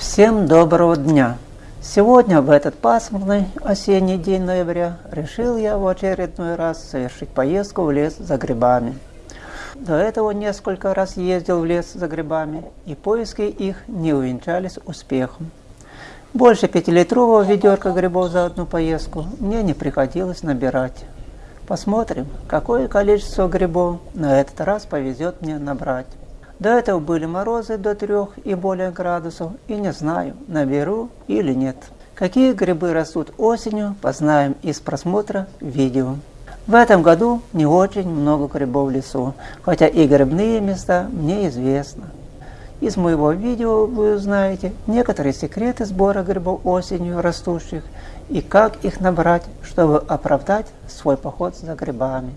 Всем доброго дня! Сегодня, в этот пасмурный осенний день ноября, решил я в очередной раз совершить поездку в лес за грибами. До этого несколько раз ездил в лес за грибами, и поиски их не увенчались успехом. Больше пятилитрового ведерка грибов за одну поездку мне не приходилось набирать. Посмотрим, какое количество грибов на этот раз повезет мне набрать. До этого были морозы до 3 и более градусов, и не знаю, наберу или нет. Какие грибы растут осенью, познаем из просмотра видео. В этом году не очень много грибов в лесу, хотя и грибные места мне известны. Из моего видео вы узнаете некоторые секреты сбора грибов осенью растущих и как их набрать, чтобы оправдать свой поход за грибами.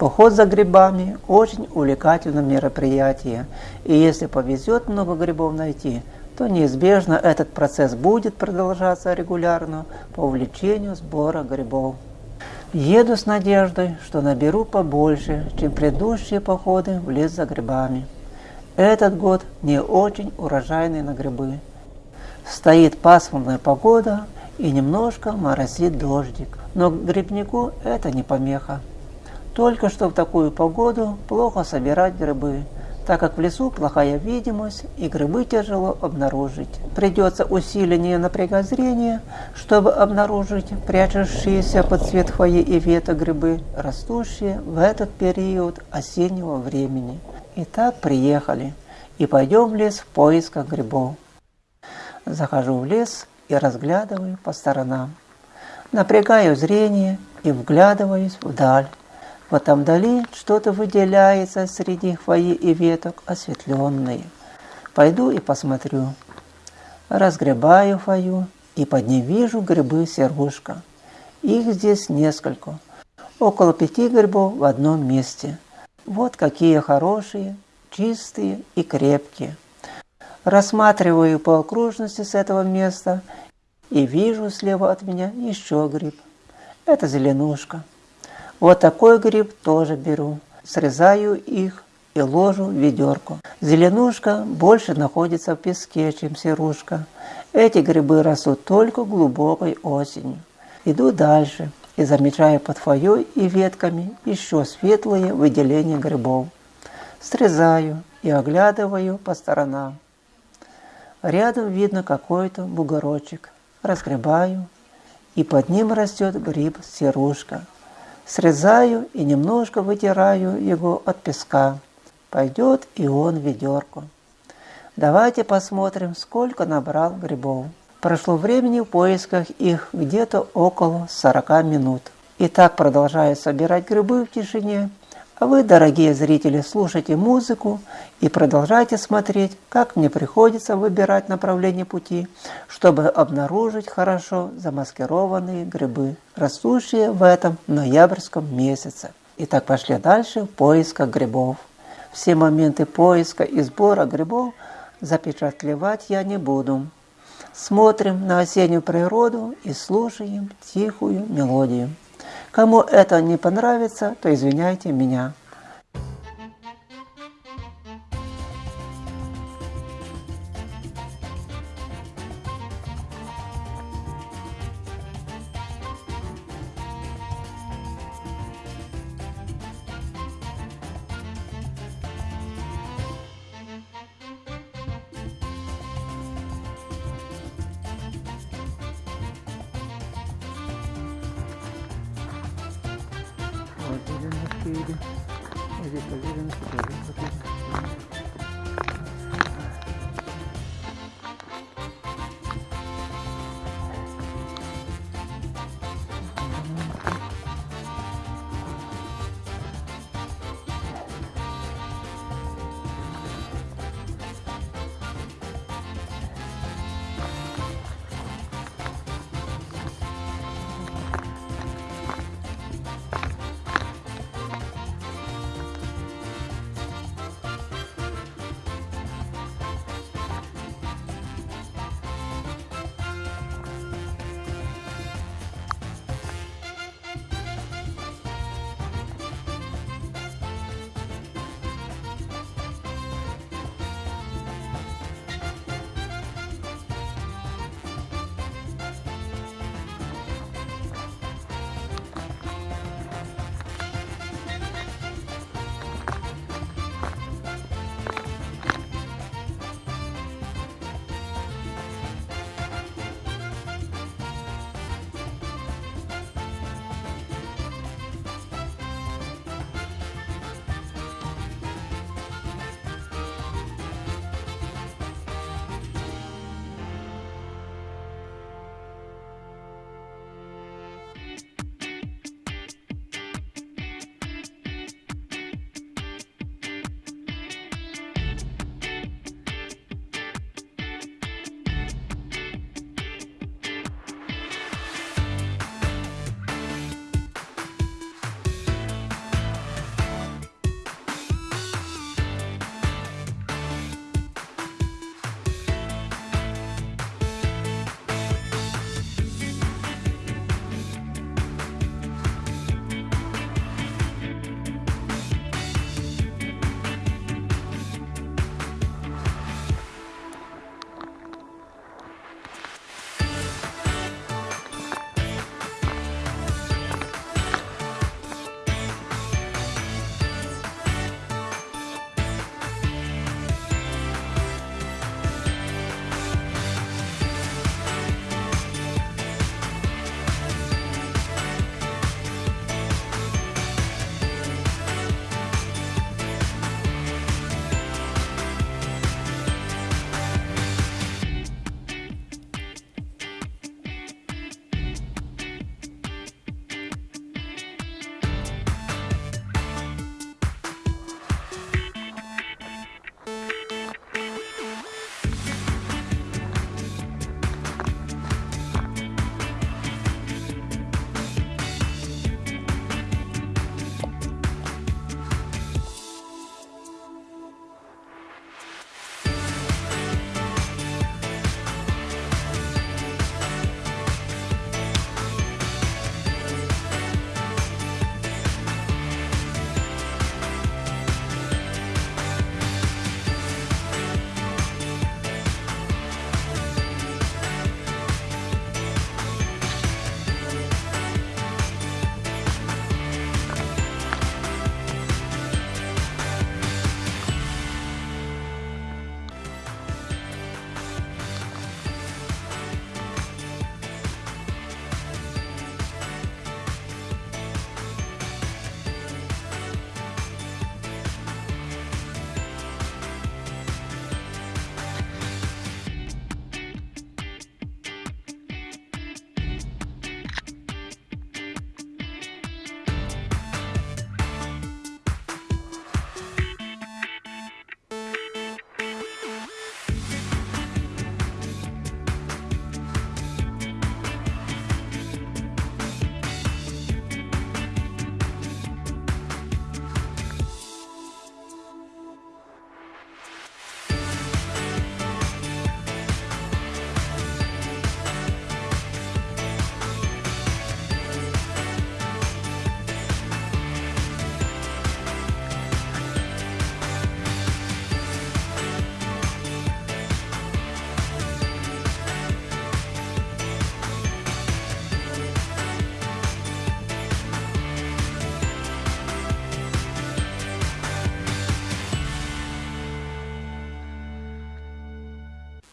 Поход за грибами – очень увлекательное мероприятие, и если повезет много грибов найти, то неизбежно этот процесс будет продолжаться регулярно по увлечению сбора грибов. Еду с надеждой, что наберу побольше, чем предыдущие походы в лес за грибами. Этот год не очень урожайный на грибы. Стоит пасмурная погода и немножко моросит дождик, но грибнику это не помеха. Только что в такую погоду плохо собирать грибы, так как в лесу плохая видимость и грибы тяжело обнаружить. Придется усиление напрягать зрение, чтобы обнаружить прячущиеся под цвет хвои и веток грибы, растущие в этот период осеннего времени. Итак, приехали и пойдем в лес в поисках грибов. Захожу в лес и разглядываю по сторонам. Напрягаю зрение и вглядываюсь вдаль. Вот там вдали что-то выделяется среди хвои и веток, осветленные. Пойду и посмотрю. Разгребаю хвою, и под ней вижу грибы серушка. Их здесь несколько. Около пяти грибов в одном месте. Вот какие хорошие, чистые и крепкие. Рассматриваю по окружности с этого места и вижу слева от меня еще гриб. Это зеленушка. Вот такой гриб тоже беру. Срезаю их и ложу в ведерко. Зеленушка больше находится в песке, чем серушка. Эти грибы растут только глубокой осенью. Иду дальше и замечаю под фойей и ветками еще светлые выделения грибов. Срезаю и оглядываю по сторонам. Рядом видно какой-то бугорочек. Разгребаю, и под ним растет гриб-серушка. Срезаю и немножко вытираю его от песка. Пойдет и он в ведерко. Давайте посмотрим, сколько набрал грибов. Прошло времени в поисках их где-то около 40 минут. И так продолжаю собирать грибы в тишине, вы, дорогие зрители, слушайте музыку и продолжайте смотреть, как мне приходится выбирать направление пути, чтобы обнаружить хорошо замаскированные грибы, растущие в этом ноябрьском месяце. Итак, пошли дальше в поисках грибов. Все моменты поиска и сбора грибов запечатлевать я не буду. Смотрим на осеннюю природу и слушаем тихую мелодию. Кому это не понравится, то извиняйте меня. fazer no espelho, mas eu fazer no espelho.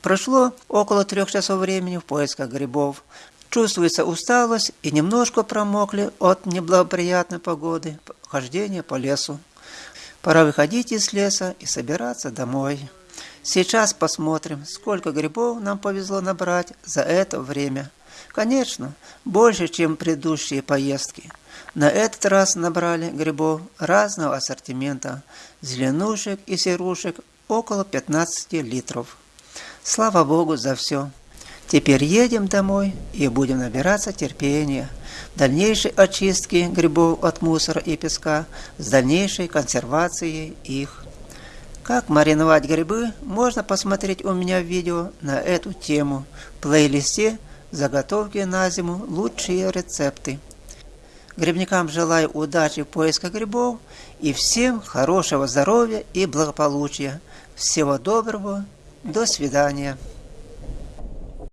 Прошло около трех часов времени в поисках грибов. Чувствуется усталость и немножко промокли от неблагоприятной погоды, хождения по лесу. Пора выходить из леса и собираться домой. Сейчас посмотрим, сколько грибов нам повезло набрать за это время. Конечно, больше, чем предыдущие поездки. На этот раз набрали грибов разного ассортимента, зеленушек и серушек около 15 литров. Слава Богу за все. Теперь едем домой и будем набираться терпения. Дальнейшей очистки грибов от мусора и песка с дальнейшей консервацией их. Как мариновать грибы, можно посмотреть у меня видео на эту тему в плейлисте «Заготовки на зиму. Лучшие рецепты». Грибникам желаю удачи в поисках грибов и всем хорошего здоровья и благополучия. Всего доброго. До свидания.